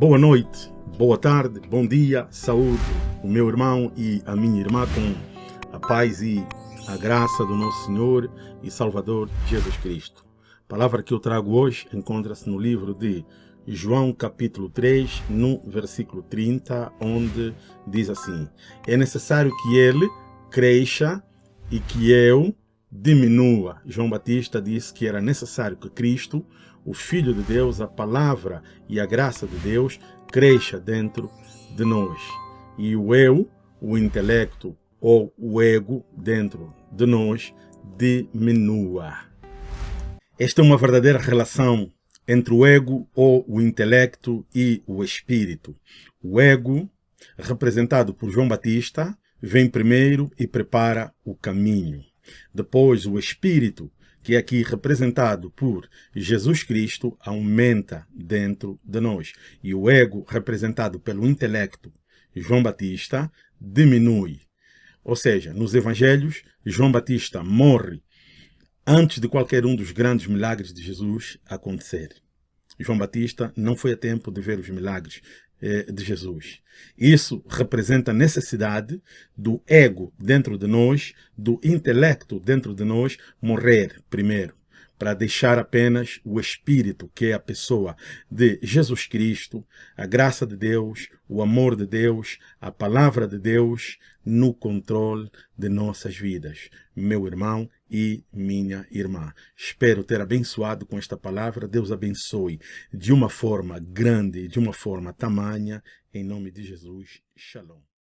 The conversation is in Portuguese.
Boa noite, boa tarde, bom dia, saúde, o meu irmão e a minha irmã com a paz e a graça do nosso Senhor e Salvador Jesus Cristo. A palavra que eu trago hoje encontra-se no livro de João capítulo 3, no versículo 30, onde diz assim, é necessário que ele cresça e que eu diminua. João Batista disse que era necessário que Cristo o Filho de Deus, a palavra e a graça de Deus cresça dentro de nós. E o eu, o intelecto ou o ego dentro de nós diminua. Esta é uma verdadeira relação entre o ego ou o intelecto e o espírito. O ego, representado por João Batista, vem primeiro e prepara o caminho. Depois, o espírito, que é aqui representado por Jesus Cristo, aumenta dentro de nós. E o ego, representado pelo intelecto, João Batista, diminui. Ou seja, nos evangelhos, João Batista morre antes de qualquer um dos grandes milagres de Jesus acontecer. João Batista não foi a tempo de ver os milagres de Jesus. Isso representa a necessidade do ego dentro de nós, do intelecto dentro de nós, morrer primeiro, para deixar apenas o Espírito, que é a pessoa de Jesus Cristo, a graça de Deus, o amor de Deus, a palavra de Deus, no controle de nossas vidas. Meu irmão e minha irmã. Espero ter abençoado com esta palavra. Deus abençoe de uma forma grande, de uma forma tamanha. Em nome de Jesus. Shalom.